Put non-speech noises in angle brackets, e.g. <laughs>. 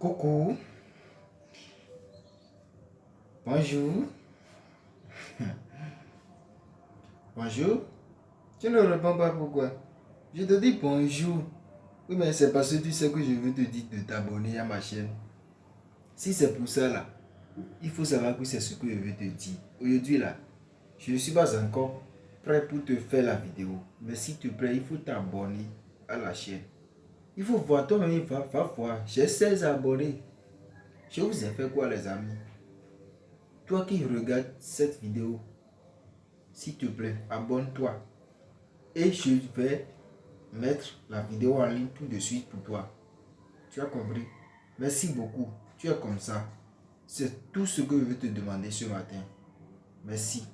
Coucou. Bonjour. <laughs> Bonjour. Tu ne réponds pas pourquoi? Je te dis bonjour. Oui, mais c'est parce que tu sais que je veux te dire de t'abonner à ma chaîne. Si c'est pour ça là, il faut savoir que c'est ce que je veux te dire. Aujourd'hui là, je ne suis pas encore prêt pour te faire la vidéo. Mais s'il te plaît, il faut t'abonner à la chaîne. Il faut voir toi-même, va, va voir. J'ai 16 abonnés. Je vous ai fait quoi les amis? Toi qui regardes cette vidéo, s'il te plaît, abonne-toi. Et je vais mettre la vidéo en ligne tout de suite pour toi. Tu as compris? Merci beaucoup. Tu es comme ça. C'est tout ce que je veux te demander ce matin. Merci.